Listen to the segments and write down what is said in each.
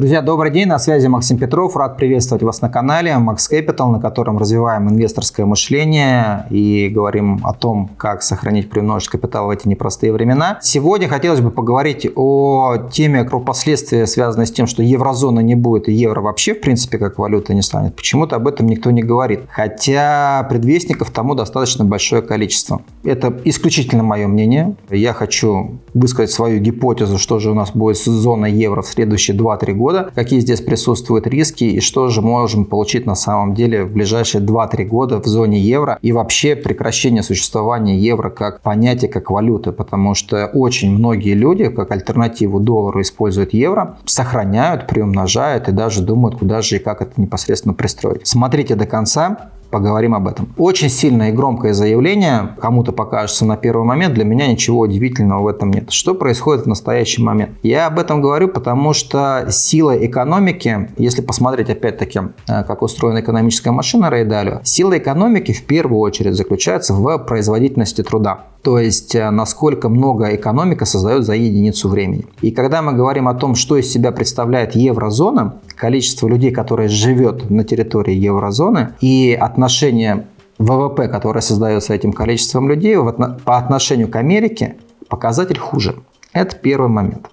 Друзья, добрый день, на связи Максим Петров. Рад приветствовать вас на канале Max Capital, на котором развиваем инвесторское мышление и говорим о том, как сохранить приумножить капитал в эти непростые времена. Сегодня хотелось бы поговорить о теме про последствия, связанные с тем, что еврозона не будет и евро вообще, в принципе, как валюта не станет. Почему-то об этом никто не говорит. Хотя предвестников тому достаточно большое количество. Это исключительно мое мнение. Я хочу высказать свою гипотезу, что же у нас будет с зоной евро в следующие 2-3 года года, какие здесь присутствуют риски и что же можем получить на самом деле в ближайшие 2-3 года в зоне евро и вообще прекращение существования евро как понятия, как валюты, потому что очень многие люди как альтернативу доллару используют евро, сохраняют, приумножают и даже думают, куда же и как это непосредственно пристроить. Смотрите до конца, поговорим об этом. Очень сильное и громкое заявление, кому-то покажется на первый момент, для меня ничего удивительного в этом нет. Что происходит в настоящий момент? Я об этом говорю, потому что сила экономики, если посмотреть опять-таки, э, как устроена экономическая машина Рейдалио, сила экономики в первую очередь заключается в производительности труда. То есть, э, насколько много экономика создает за единицу времени. И когда мы говорим о том, что из себя представляет еврозона, количество людей, которые живет на территории еврозоны, и отношение ВВП, которое создается этим количеством людей, по отношению к Америке, показатель хуже. Это первый момент.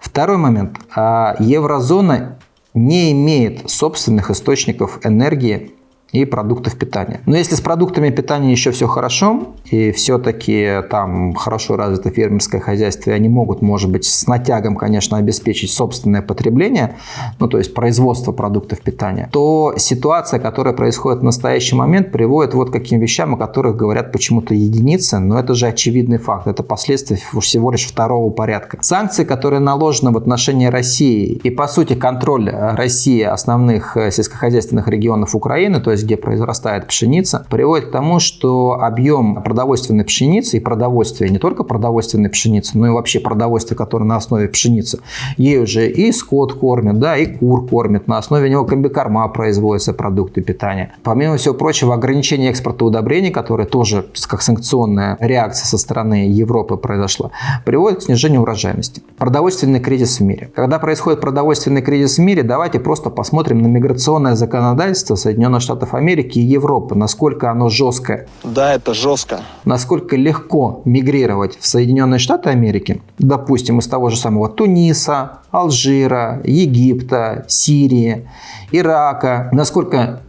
Второй момент. А, еврозона не имеет собственных источников энергии и продуктов питания. Но если с продуктами питания еще все хорошо, и все-таки там хорошо развито фермерское хозяйство, и они могут, может быть, с натягом, конечно, обеспечить собственное потребление, ну, то есть производство продуктов питания, то ситуация, которая происходит в настоящий момент, приводит вот к каким вещам, о которых говорят почему-то единицы, но это же очевидный факт, это последствия всего лишь второго порядка. Санкции, которые наложены в отношении России, и, по сути, контроль России основных э, сельскохозяйственных регионов Украины, то есть где произрастает пшеница, приводит к тому, что объем продовольственной пшеницы и продовольствия, не только продовольственной пшеницы, но и вообще продовольствия, которое на основе пшеницы, ей уже и скот кормят, да, и кур кормят, на основе него комбикорма производятся продукты питания. Помимо всего прочего, ограничение экспорта удобрений, которое тоже как санкционная реакция со стороны Европы произошла, приводит к снижению урожайности. Продовольственный кризис в мире. Когда происходит продовольственный кризис в мире, давайте просто посмотрим на миграционное законодательство Соединенных Штатов Америки и Европы, насколько оно жесткое. Да, это жестко. Насколько легко мигрировать в Соединенные Штаты Америки, допустим, из того же самого Туниса, Алжира, Египта, Сирии, Ирака, насколько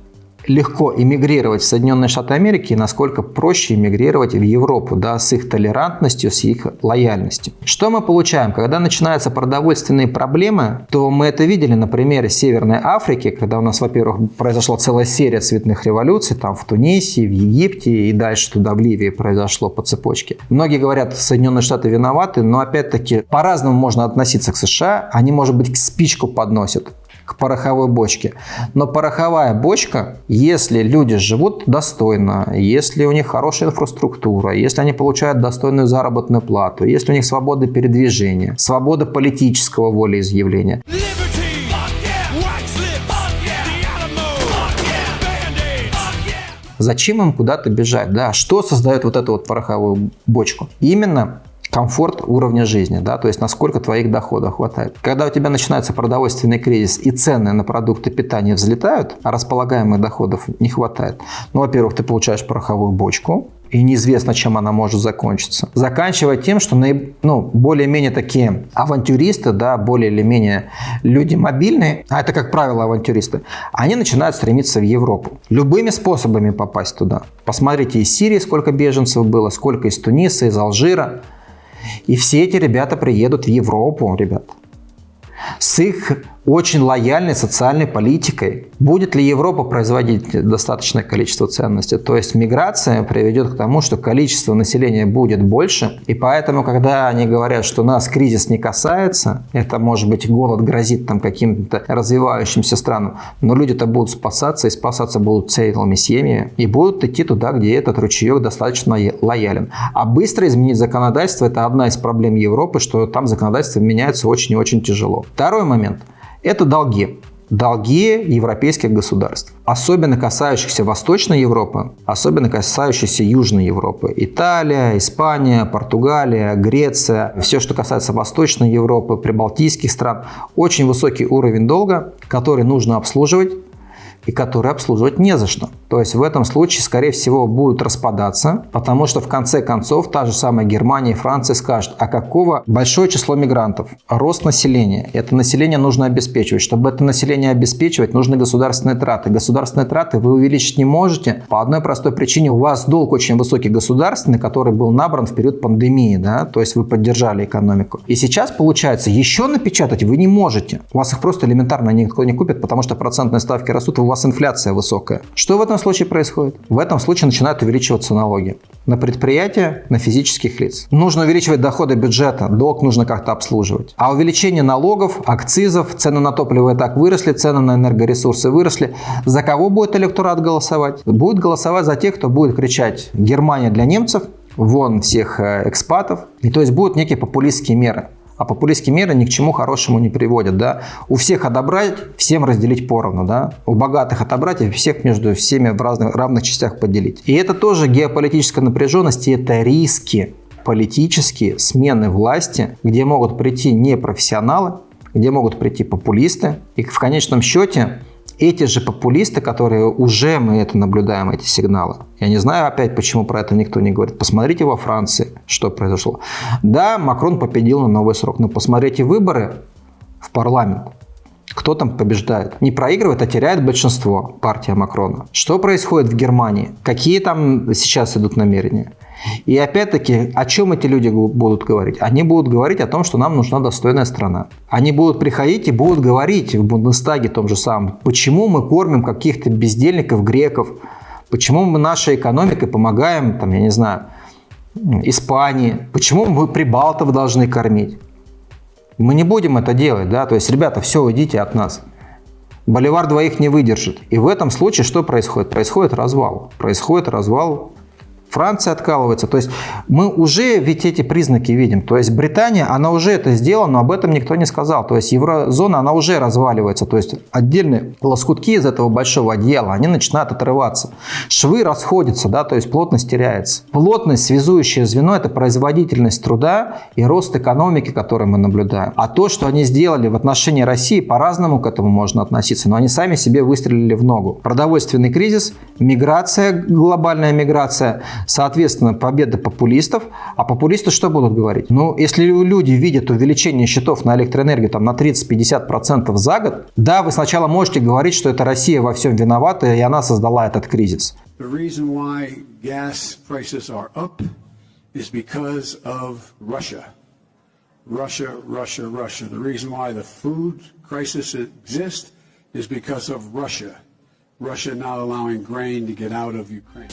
легко эмигрировать в Соединенные Штаты Америки, насколько проще эмигрировать в Европу, да, с их толерантностью, с их лояльностью. Что мы получаем? Когда начинаются продовольственные проблемы, то мы это видели на примере Северной Африки, когда у нас, во-первых, произошла целая серия цветных революций, там в Тунисе, в Египте и дальше туда в Ливии произошло по цепочке. Многие говорят, Соединенные Штаты виноваты, но опять-таки по-разному можно относиться к США. Они, может быть, спичку подносят к пороховой бочке. Но пороховая бочка, если люди живут достойно, если у них хорошая инфраструктура, если они получают достойную заработную плату, если у них свобода передвижения, свобода политического волеизъявления. Зачем им куда-то бежать? Да, что создает вот эту вот пороховую бочку? Именно комфорт уровня жизни, да, то есть насколько твоих доходов хватает. Когда у тебя начинается продовольственный кризис и цены на продукты питания взлетают, а располагаемых доходов не хватает, ну, во-первых, ты получаешь пороховую бочку, и неизвестно, чем она может закончиться. Заканчивая тем, что ну, более-менее такие авантюристы, да, более или менее люди мобильные, а это, как правило, авантюристы, они начинают стремиться в Европу. Любыми способами попасть туда. Посмотрите, из Сирии сколько беженцев было, сколько из Туниса, из Алжира. И все эти ребята приедут в Европу, ребят. С их очень лояльной социальной политикой. Будет ли Европа производить достаточное количество ценностей? То есть миграция приведет к тому, что количество населения будет больше. И поэтому, когда они говорят, что нас кризис не касается, это может быть голод грозит там каким-то развивающимся странам, но люди-то будут спасаться, и спасаться будут целыми семьями, и будут идти туда, где этот ручеек достаточно лоялен. А быстро изменить законодательство – это одна из проблем Европы, что там законодательство меняется очень и очень тяжело. Второй момент – это долги. долги европейских государств, особенно касающихся Восточной Европы, особенно касающихся Южной Европы. Италия, Испания, Португалия, Греция, все, что касается Восточной Европы, прибалтийских стран, очень высокий уровень долга, который нужно обслуживать и которые обслуживать не за что. То есть в этом случае, скорее всего, будут распадаться, потому что в конце концов та же самая Германия и Франция скажут, а какого большое число мигрантов, рост населения. Это население нужно обеспечивать. Чтобы это население обеспечивать, нужны государственные траты. Государственные траты вы увеличить не можете по одной простой причине. У вас долг очень высокий государственный, который был набран в период пандемии, да, то есть вы поддержали экономику. И сейчас получается, еще напечатать вы не можете. У вас их просто элементарно никто не купит, потому что процентные ставки растут, у вас инфляция высокая. Что в этом случае происходит? В этом случае начинают увеличиваться налоги на предприятия, на физических лиц. Нужно увеличивать доходы бюджета, долг нужно как-то обслуживать. А увеличение налогов, акцизов, цены на топливо и так выросли, цены на энергоресурсы выросли. За кого будет электорат голосовать? Будет голосовать за тех, кто будет кричать «Германия для немцев», вон всех э, экспатов. И то есть будут некие популистские меры. А популистские меры ни к чему хорошему не приводят. Да? У всех отобрать, всем разделить поровну. Да? У богатых отобрать и всех между всеми в разных, равных частях поделить. И это тоже геополитическая напряженность, и это риски политические смены власти, где могут прийти непрофессионалы, где могут прийти популисты. И в конечном счете эти же популисты, которые уже мы это наблюдаем, эти сигналы. Я не знаю опять, почему про это никто не говорит. Посмотрите во Франции, что произошло. Да, Макрон победил на новый срок, но посмотрите выборы в парламент. Кто там побеждает? Не проигрывает, а теряет большинство партия Макрона. Что происходит в Германии? Какие там сейчас идут намерения? И опять-таки, о чем эти люди будут говорить? Они будут говорить о том, что нам нужна достойная страна. Они будут приходить и будут говорить в Бундестаге том же самом, почему мы кормим каких-то бездельников, греков, почему мы нашей экономикой помогаем, там, я не знаю, Испании, почему мы прибалтов должны кормить. Мы не будем это делать, да, то есть, ребята, все, уйдите от нас. Боливар двоих не выдержит. И в этом случае что происходит? Происходит развал. Происходит развал Франция откалывается. То есть мы уже ведь эти признаки видим. То есть Британия, она уже это сделала, но об этом никто не сказал. То есть еврозона, она уже разваливается. То есть отдельные лоскутки из этого большого одеяла, они начинают отрываться. Швы расходятся, да, то есть плотность теряется. Плотность, связующее звено, это производительность труда и рост экономики, который мы наблюдаем. А то, что они сделали в отношении России, по-разному к этому можно относиться, но они сами себе выстрелили в ногу. Продовольственный кризис, миграция, глобальная миграция, Соответственно, победа популистов. А популисты что будут говорить? Ну, если люди видят увеличение счетов на электроэнергию там, на 30-50% за год, да, вы сначала можете говорить, что это Россия во всем виновата, и она создала этот кризис. Russia, Russia, Russia. The reason why the food crisis exists is because of Russia. Russia not allowing grain to get out of Ukraine.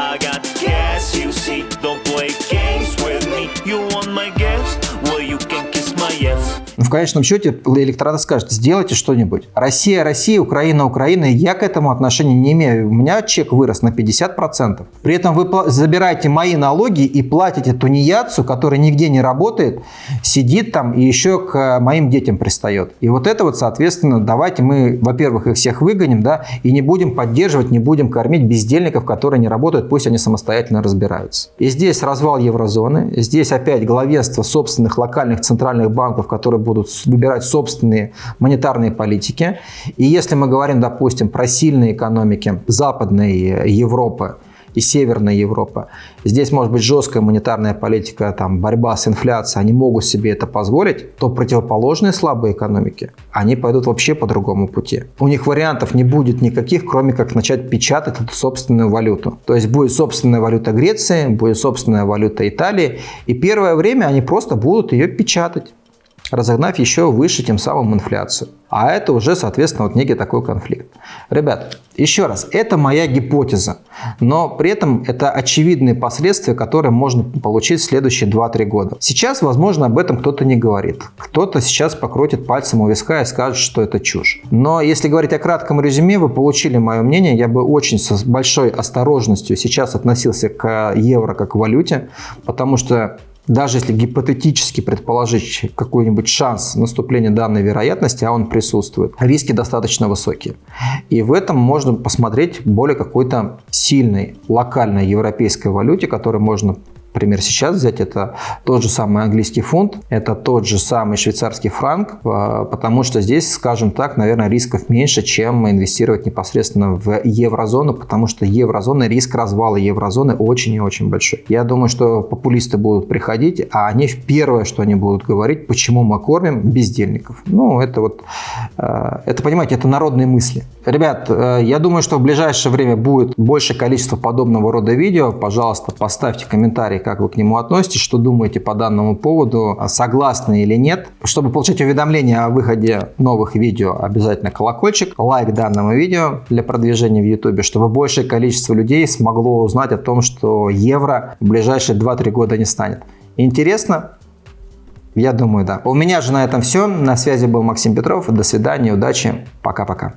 I got gas, you see, don't play games with me You want my gas? Well, you can kiss my yes в конечном счете электорат скажет, сделайте что-нибудь. Россия, Россия, Украина, Украина. Я к этому отношения не имею. У меня чек вырос на 50%. При этом вы забираете мои налоги и платите тунеядцу, который нигде не работает, сидит там и еще к моим детям пристает. И вот это вот, соответственно, давайте мы, во-первых, их всех выгоним, да, и не будем поддерживать, не будем кормить бездельников, которые не работают, пусть они самостоятельно разбираются. И здесь развал еврозоны, здесь опять главенство собственных локальных центральных банков, которые будут выбирать собственные монетарные политики. И если мы говорим, допустим, про сильные экономики Западной Европы, и Северной Европы. Здесь может быть жесткая монетарная политика, там, борьба с инфляцией, они могут себе это позволить, то противоположные слабые экономики, они пойдут вообще по другому пути. У них вариантов не будет никаких, кроме как начать печатать эту собственную валюту. То есть будет собственная валюта Греции, будет собственная валюта Италии, и первое время они просто будут ее печатать разогнав еще выше тем самым инфляцию. А это уже, соответственно, вот некий такой конфликт. Ребят, еще раз, это моя гипотеза, но при этом это очевидные последствия, которые можно получить в следующие 2-3 года. Сейчас, возможно, об этом кто-то не говорит. Кто-то сейчас покрутит пальцем у виска и скажет, что это чушь. Но если говорить о кратком резюме, вы получили мое мнение. Я бы очень с большой осторожностью сейчас относился к евро как к валюте, потому что даже если гипотетически предположить какой-нибудь шанс наступления данной вероятности, а он присутствует, риски достаточно высокие. И в этом можно посмотреть более какой-то сильной локальной европейской валюте, которую можно Пример сейчас взять, это тот же самый английский фунт, это тот же самый швейцарский франк, а, потому что здесь, скажем так, наверное, рисков меньше, чем инвестировать непосредственно в еврозону, потому что еврозона, риск развала еврозоны очень и очень большой. Я думаю, что популисты будут приходить, а они первое, что они будут говорить, почему мы кормим бездельников. Ну, это вот, а, это, понимаете, это народные мысли. Ребят, э, я думаю, что в ближайшее время будет больше количество подобного рода видео. Пожалуйста, поставьте комментарий, как вы к нему относитесь, что думаете по данному поводу, согласны или нет. Чтобы получать уведомления о выходе новых видео, обязательно колокольчик, лайк данному видео для продвижения в YouTube, чтобы большее количество людей смогло узнать о том, что евро в ближайшие 2-3 года не станет. Интересно? Я думаю, да. У меня же на этом все. На связи был Максим Петров. До свидания, удачи. Пока-пока.